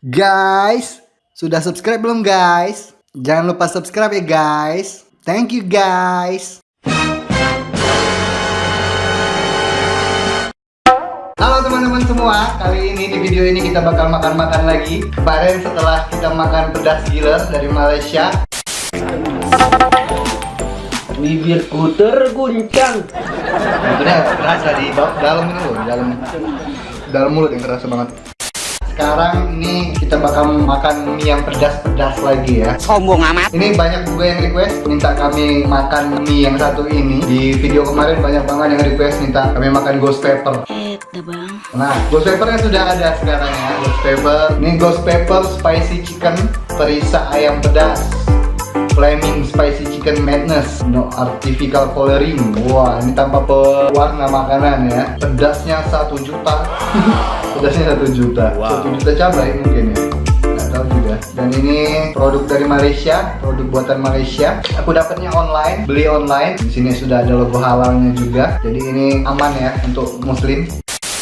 Guys, sudah subscribe belum guys? Jangan lupa subscribe ya guys. Thank you guys. Halo teman-teman semua, kali ini di video ini kita bakal makan-makan lagi. Kemarin setelah kita makan pedas giler dari Malaysia, Bibirku terguncang. Sebenarnya kerasa di dalam ini loh, dalam dalam mulut yang kerasa banget. Sekarang ini kita bakal makan mie yang pedas-pedas lagi ya. Sombong amat. Ini banyak juga yang request minta kami makan mie yang satu ini. Di video kemarin banyak banget yang request minta kami makan ghost pepper. Eh, bang. Nah, ghost peppernya sudah ada sekarang ya. Ghost pepper. Ini ghost pepper spicy chicken perisa ayam pedas. Flaming Spicy Chicken Madness. No artificial coloring. Wah ini tanpa pewarna makanan ya. Pedasnya satu juta. Pedasnya satu juta. Wow. 1 juta cabai mungkin ya. Tahu juga. Dan ini produk dari Malaysia Produk buatan Malaysia. Aku dapatnya online Beli online. Di sini sudah ada logo halalnya juga. Jadi ini aman ya untuk muslim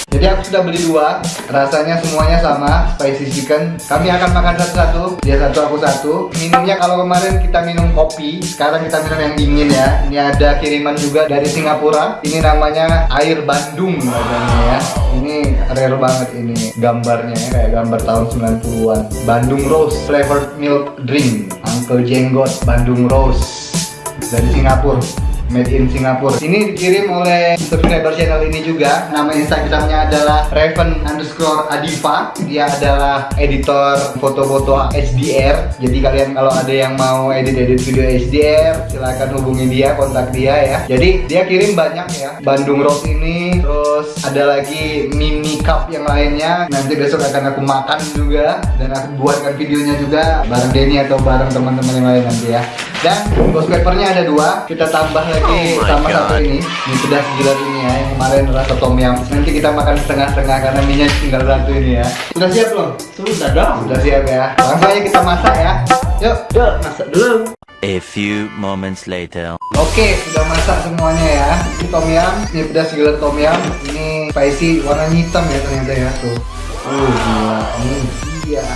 jadi aku sudah beli dua, rasanya semuanya sama, spicy chicken. Kami akan makan satu-satu, dia satu aku satu. Minumnya kalau kemarin kita minum kopi, sekarang kita minum yang dingin ya. Ini ada kiriman juga dari Singapura. Ini namanya air Bandung katanya ya. Ini rare banget ini gambarnya ya, kayak gambar tahun 90-an. Bandung Rose flavored milk drink. Uncle Jenggot Bandung Rose dari Singapura made in Singapura ini dikirim oleh subscriber channel ini juga. Nama instagramnya adalah Raven underscore Adifa dia adalah editor foto-foto HDR jadi kalian kalau ada yang mau edit-edit video HDR silahkan hubungi dia kontak dia ya. Jadi dia kirim banyak ya. Bandung Rose ini terus ada lagi Mimi Cup yang lainnya. Nanti besok akan aku makan juga dan aku buatkan videonya juga bareng Denny atau bareng teman-teman yang lain nanti ya. Dan ghost peppernya ada dua. Kita tambah lagi Oh sama God. satu ini. Ini pedas gila ini ya yang kemarin rasa tom yum. Nanti kita makan setengah-setengah karena minyak tinggal satu ini ya. Sudah siap belum? Sudah dong. sudah siap ya. Langsung aja kita masak ya. Yuk. Yuk, masak dulu. A few moments later. Oke, sudah masak semuanya ya. Ini tom yum, ini pedas gila tom yum, ini spicy warnanya hitam ya ternyata ya tuh. Oh gila, ini dia.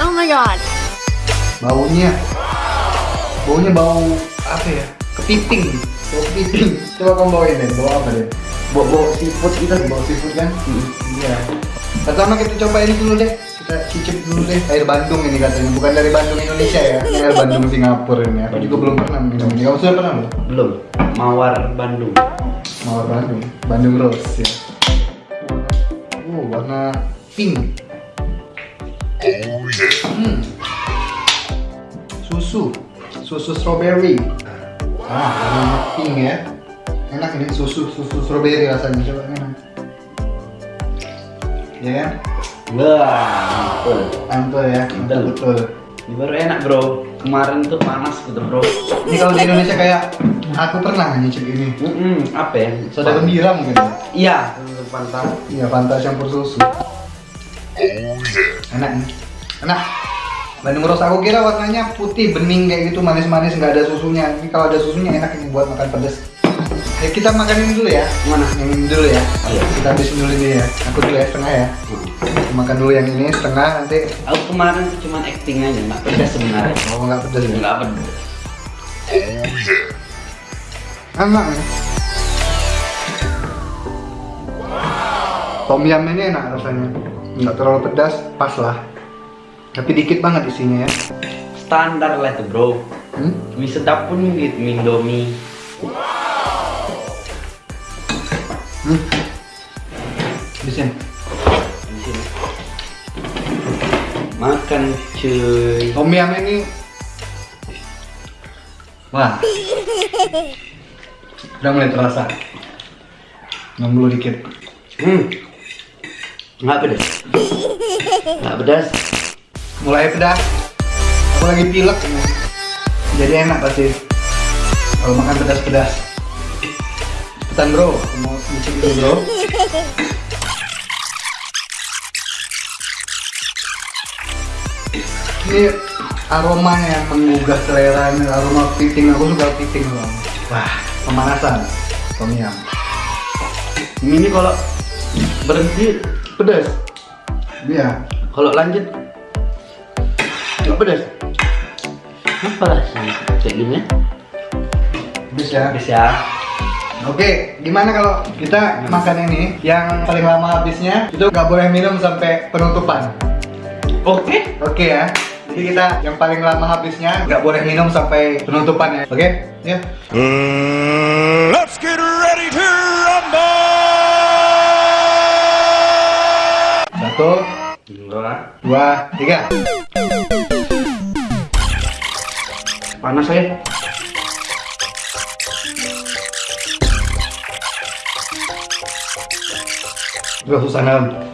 Oh my god. Baunya, baunya bau apa ya? Kepiting, bau kepiting. Coba kamu bawain deh, bau apa deh? Bawa bawa seafood kita. Bau seafood kan? Iya. Pertama kita coba ini dulu deh. Kita cicip dulu deh air Bandung ini katanya, bukan dari Bandung Indonesia ya. Ini air Bandung Singapura ini. Aku juga belum pernah minum ini. Kamu sudah pernah belum? Belum. Mawar Bandung. Mawar Bandung, Bandung Rose ya. Oh, warna pink. Hmm. Susu, susu strawberry. Ah, warna pink ya. Enak ini susu, susu strawberry rasanya. Coba enak. Ya kan? Wah. Mantul ya, mantul Betul. betul. Ini baru enak bro. Kemarin tuh panas gitu bro. Ini kalau di Indonesia kayak aku pernah nyicip ini. Hmm, apa ya? Soda gembira mungkin. ya? Iya. Pantas. Iya, Fanta campur susu. Enak nih. Enak. Bandung Rose aku kira warnanya putih bening kayak gitu manis-manis nggak ada susunya. Ini kalau ada susunya enak ini buat makan pedas. Ayo kita makan ini dulu ya. Mana? Yang ini dulu ya. Iya. Kita habisin dulu ini ya. Aku dulu ya setengah ya. Makan dulu yang ini setengah nanti. Aku kemarin tuh cuma acting aja, nggak pedas sebenarnya. Oh nggak pedas ya. Nggak pedas. Enak ya. Tom yum ini enak rasanya. Nggak terlalu pedas, pas lah. Tapi dikit banget isinya ya. Standar lah tuh bro. Hmm? Mie sedap pun gitu, mie Indomie. Hmm. Habisin. Makan cuy. Tom yum ini. Wah. Udah mulai terasa. Dulu dikit. Hmm. Nggak pedas. Nggak pedas. Mulai pedas. Aku lagi pilek. Jadi enak pasti. Kalau makan pedas-pedas. Cepetan bro. Mau nyicip dulu bro Ini aromanya yang menggugah selera ini aroma kepiting aku suka kepiting bang wah pemanasan tom yum Ini kalau berhenti pedas. Iya. Kalau lanjut Gak pedas. Apa rasanya kayak gini? Bisa. Bisa. Oke, gimana kalau kita makan ini yang paling lama habisnya itu nggak boleh minum sampai penutupan. Oke. Oke ya. Jadi kita yang paling lama habisnya nggak boleh minum sampai penutupan ya. Oke? Ya. Let's get ready to rumble! Satu, Dua. dua, tiga. Panas saya. Gak susah nam.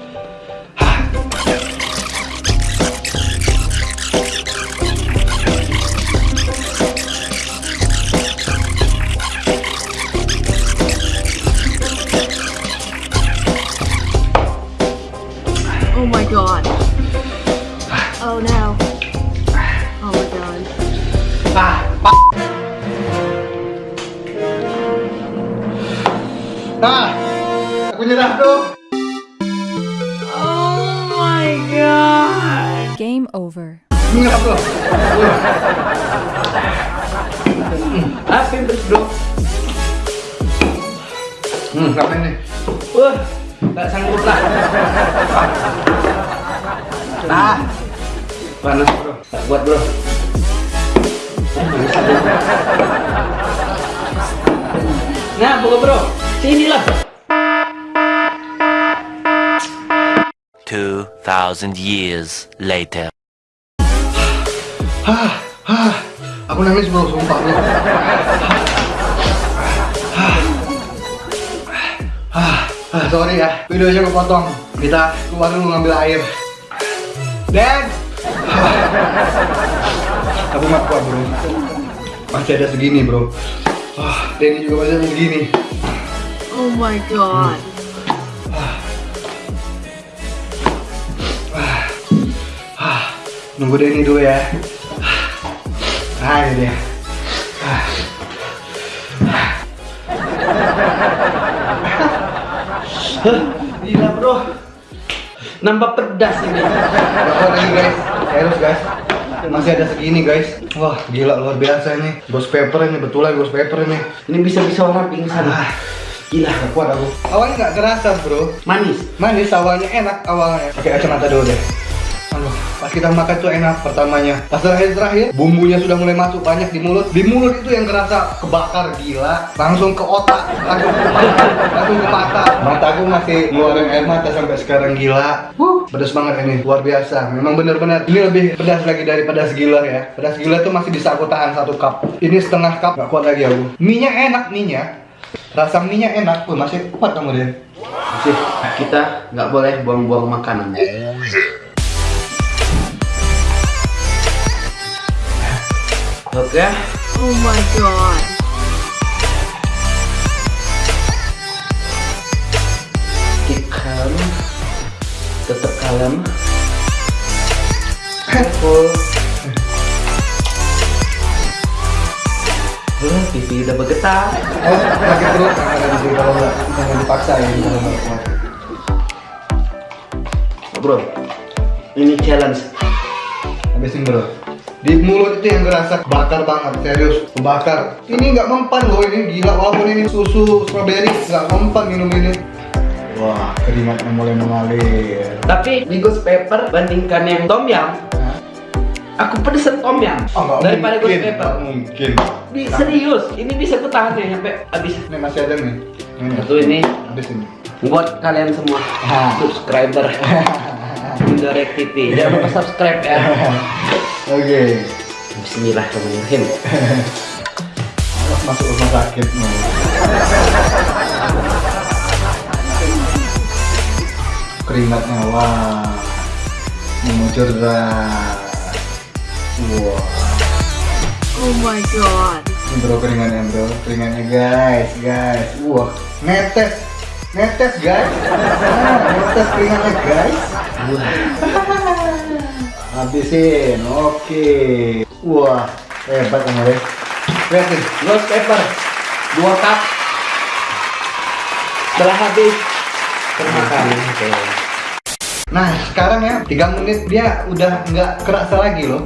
Nah, aku nyerah tuh. Oh my god. Game over. Nyerah tuh. Apa yang bro? Hmm, apa ini? Wah, tak sanggup lah. Nah, Panas bro. Tak buat bro. Nah, buka bro. Sinilah. 2,000 years later. Hah, hah. Aku nangis bro, sumpah bro. Hah. Hah, hah, sorry ya, videonya kepotong. Kita keluar dulu ngambil air. Dan, aku nggak kuat bro. Masih ada segini bro. Wah, Denny juga masih ada segini. Oh my god. Nunggu Denny dulu ya. Ah, ini dia. Gila bro. Nambah pedas ini. Kuat lagi guys, terus guys Masih ada segini guys Wah gila luar biasa ini Ghost pepper ini, betulan ghost pepper ini Ini bisa-bisa orang pingsan. Ah. Gila. Gak kuat aku. Awalnya gak kerasa bro. Manis. Manis awalnya enak awalnya. Pakai kacamata dulu deh. Aduh, pas kita makan tuh enak pertamanya. Pas terakhir-terakhir, bumbunya sudah mulai masuk banyak di mulut. Di mulut itu yang kerasa kebakar gila. Langsung ke otak, langsung ke mata, langsung ke mata. Mataku masih ngeluarin air mata sampai sekarang gila. Wuh, pedas banget ini, luar biasa. Memang bener-bener, ini lebih pedas lagi dari pedas gila ya. Pedas gila tuh masih bisa aku tahan satu cup. Ini setengah cup, gak kuat lagi aku. Mie-nya enak, mie-nya Rasa mie-nya enak, Wih, masih kuat kamu Den Masih, kita nggak boleh buang-buang makanan. Oke. Oh my god. keep calm tetap kalem full Uh, pipi udah bergetar Oh, sakit perut, kalau nggak, jangan dipaksa ya kalau nggak kuat. bro ini challenge Habisin bro. Di mulut itu yang ngerasa bakar banget, serius, kebakar. Ini nggak mempan loh ini, gila walaupun ini susu strawberry nggak mempan minum ini. Wah, keringatnya mulai mengalir. tapi di ghost pepper bandingkan yang tom yum? Aku pedesan tom yum Oh, daripada ghost mungkin, pepper nggak mungkin. Di, serius ini bisa ku tahan ya sampai habis Ini masih ada nih. Ini. satu ini Habis ini. buat kalian semua subscriber Indorek TV jangan lupa subscribe ya Oke. Bismillahirrahmanirrahim Awas masuk rumah sakit nih. Keringatnya wah mengucur deras. Wah. Oh my god. Bro keringannya bro, keringannya guys, guys. Wah, netes, netes guys. Nah, netes keringannya guys. Habisin, oke. Wah, hebat kamu deh. Lihatin, Ghost pepper dua cup setelah habis termakan oke Nah sekarang ya 3 menit dia udah nggak kerasa lagi loh.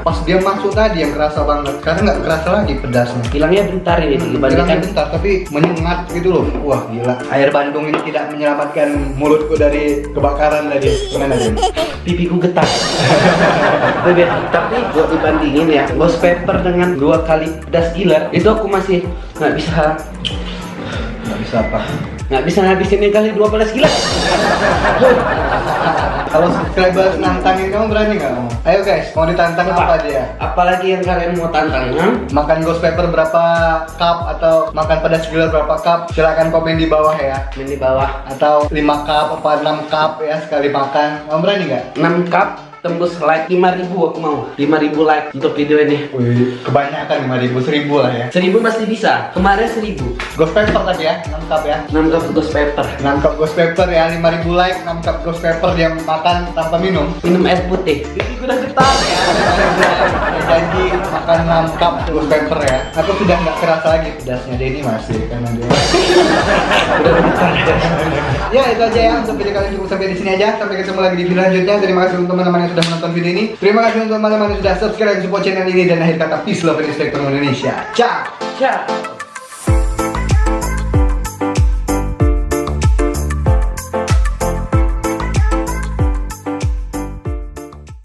Pas dia masuk tadi yang kerasa banget Sekarang nggak kerasa lagi pedasnya Hilangnya bentar ini Hilangnya dibandingkan bentar tapi menyengat gitu loh Wah gila Air Bandung ini tidak menyelamatkan mulutku dari kebakaran tadi Gimana Dem? pipiku getar. Tapi gua dibandingin ya, ghost pepper dengan dua kali pedas gila, itu aku masih nggak bisa Nggak bisa apa nggak bisa ngabisin ini kali dua belas gila. Kalau subscriber nantangin kamu berani nggak? kamu? Ayo guys, mau ditantang apa dia? Apalagi yang kalian mau tantang, ha? Makan ghost pepper berapa cup atau makan pedas gila berapa cup? Silahkan komen di bawah ya Ini di bawah Atau 5 cup apa 6 cup ya sekali makan Kamu berani nggak? 6 cup tembus like 5000 aku mau. 5000 like untuk video ini. Wih, kebanyakan 5000 1000 lah ya. 1000 pasti bisa. Kemarin 1000 Ghost pepper tadi ya, 6 cup ya. 6 cup ghost pepper. 6 cup ghost pepper ya, 5000 like 6 cup ghost pepper dia makan tanpa minum. Minum air putih. Jadi udah getar ya. Janji makan 6 cup ghost pepper ya. Aku sudah nggak kerasa lagi pedasnya Denny masih karena dia Ya itu aja ya untuk video kali ini. Cukup sampai di sini aja. Sampai ketemu lagi di video selanjutnya. Terima kasih untuk teman-teman yang sudah menonton video ini. Terima kasih untuk teman-teman yang sudah subscribe support channel ini Dan akhir kata peace love and respect Indonesia. Ciao. Ciao